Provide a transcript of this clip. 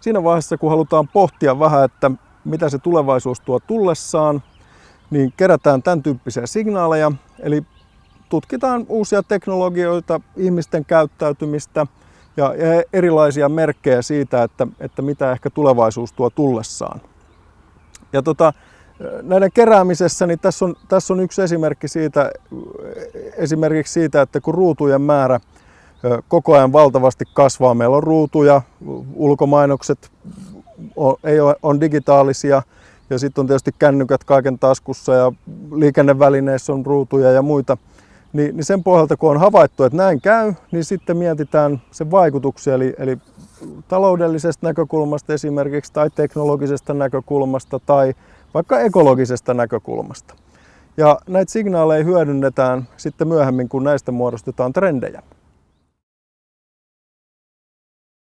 siinä vaiheessa, kun halutaan pohtia vähän, että mitä se tulevaisuus tuo tullessaan, niin kerätään tämän tyyppisiä signaaleja, eli tutkitaan uusia teknologioita, ihmisten käyttäytymistä ja erilaisia merkkejä siitä, että, että mitä ehkä tulevaisuus tuo tullessaan. Ja tota, näiden keräämisessä, niin tässä on, tässä on yksi esimerkki siitä, esimerkiksi siitä, että kun ruutujen määrä koko ajan valtavasti kasvaa, meillä on ruutuja, ulkomainokset on, ei ole, on digitaalisia ja sitten on tietysti kännykät kaiken taskussa ja liikennevälineissä on ruutuja ja muita, niin, niin sen pohjalta kun on havaittu, että näin käy, niin sitten mietitään sen vaikutuksia, eli, eli taloudellisesta näkökulmasta esimerkiksi tai teknologisesta näkökulmasta tai vaikka ekologisesta näkökulmasta. Ja näitä signaaleja hyödynnetään sitten myöhemmin, kun näistä muodostetaan trendejä.